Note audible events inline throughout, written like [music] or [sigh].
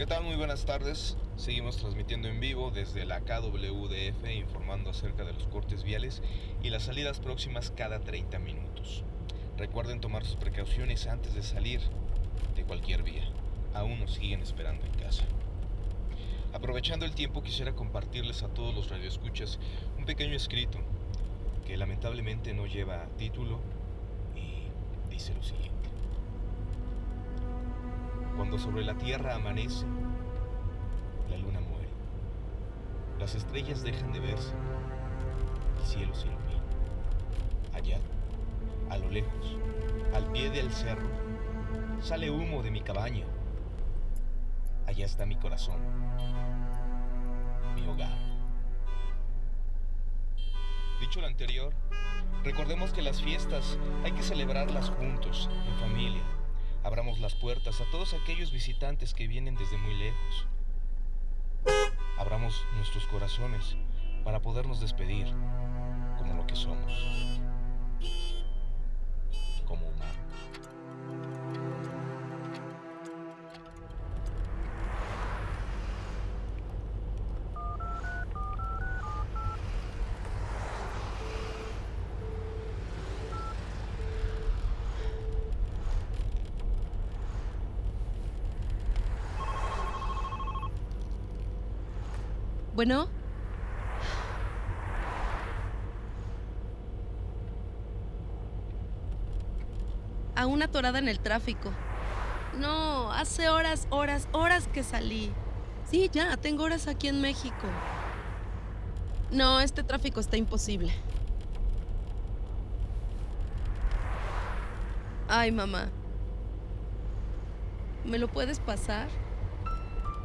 ¿Qué tal? Muy buenas tardes. Seguimos transmitiendo en vivo desde la KWDF informando acerca de los cortes viales y las salidas próximas cada 30 minutos. Recuerden tomar sus precauciones antes de salir de cualquier vía. Aún nos siguen esperando en casa. Aprovechando el tiempo quisiera compartirles a todos los radioescuchas un pequeño escrito que lamentablemente no lleva título y dice lo siguiente. Cuando sobre la tierra amanece, la luna muere. Las estrellas dejan de verse, el cielo se ilumina. Allá, a lo lejos, al pie del cerro, sale humo de mi cabaña. Allá está mi corazón, mi hogar. Dicho lo anterior, recordemos que las fiestas hay que celebrarlas juntos, en familia Abramos las puertas a todos aquellos visitantes que vienen desde muy lejos. Abramos nuestros corazones para podernos despedir como lo que somos. Bueno. A una torada en el tráfico. No, hace horas, horas, horas que salí. Sí, ya, tengo horas aquí en México. No, este tráfico está imposible. Ay, mamá. ¿Me lo puedes pasar?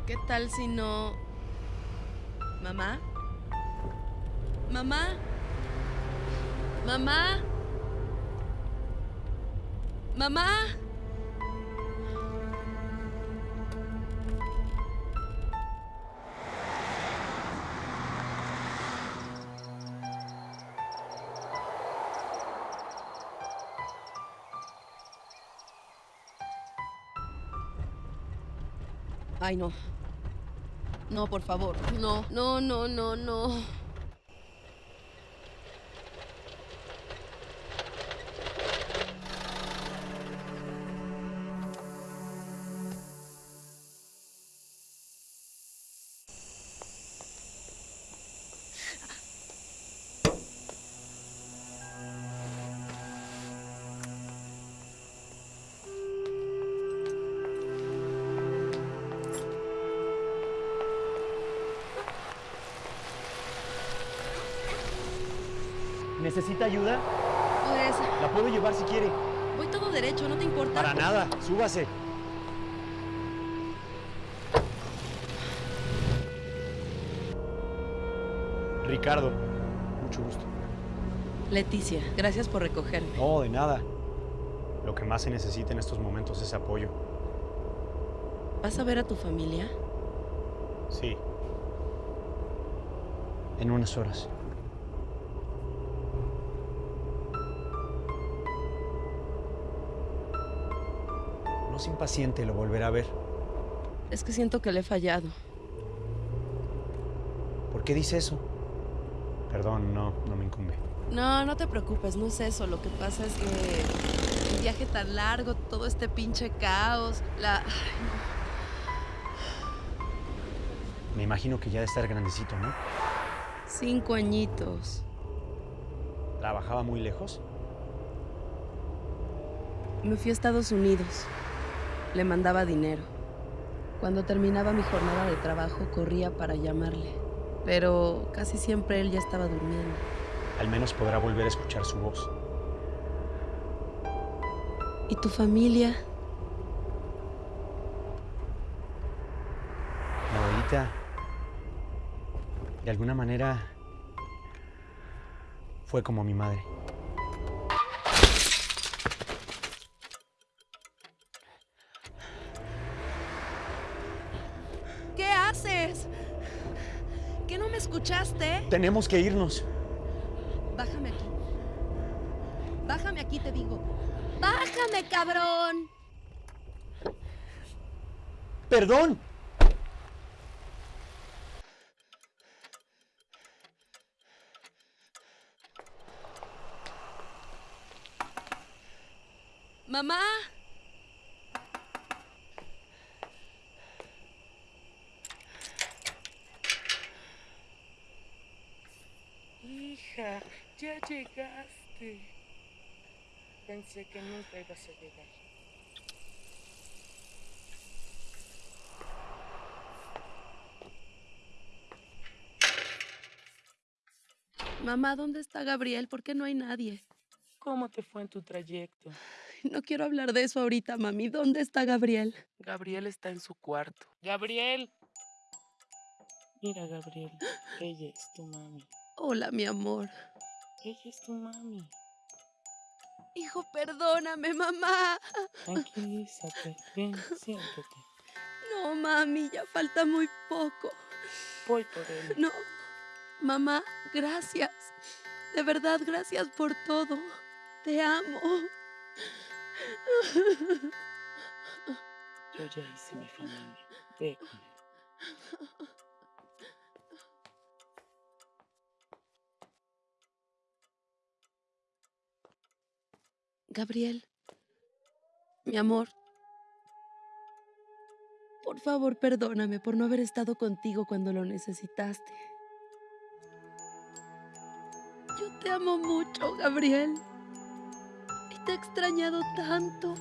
¿Qué tal si no... Mamá. Mamá. Mamá. Mamá. Ay, no. No, por favor. No, no, no, no, no. ¿Necesita ayuda? Pues... La puedo llevar si quiere. Voy todo derecho, ¿no te importa? Para nada, súbase. Ricardo, mucho gusto. Leticia, gracias por recogerme. No, de nada. Lo que más se necesita en estos momentos es apoyo. ¿Vas a ver a tu familia? Sí. En unas horas. No impaciente, lo volverá a ver. Es que siento que le he fallado. ¿Por qué dice eso? Perdón, no, no me incumbe. No, no te preocupes, no es eso. Lo que pasa es que el viaje tan largo, todo este pinche caos, la... Me imagino que ya de estar grandecito, ¿no? Cinco añitos. ¿Trabajaba muy lejos? Me fui a Estados Unidos. Le mandaba dinero. Cuando terminaba mi jornada de trabajo corría para llamarle, pero casi siempre él ya estaba durmiendo. Al menos podrá volver a escuchar su voz. ¿Y tu familia? Mi abuelita, de alguna manera, fue como mi madre. escuchaste? Tenemos que irnos. Bájame aquí. Bájame aquí, te digo. ¡Bájame, cabrón! ¡Perdón! ¡Mamá! Ya llegaste. Pensé que nunca ibas a llegar. Mamá, ¿dónde está Gabriel? ¿Por qué no hay nadie? ¿Cómo te fue en tu trayecto? No quiero hablar de eso ahorita, mami. ¿Dónde está Gabriel? Gabriel está en su cuarto. ¡Gabriel! Mira, Gabriel, [gasps] ella es tu mami. Hola, mi amor. Ella es tu mami. Hijo, perdóname, mamá. Tranquilízate. Ven, [laughs] siéntate. No, mami, ya falta muy poco. Voy por él. No. Mamá, gracias. De verdad, gracias por todo. Te amo. Yo ya hice mi familia. Ve con él. Gabriel, mi amor, por favor perdóname por no haber estado contigo cuando lo necesitaste. Yo te amo mucho, Gabriel. Y te he extrañado tanto.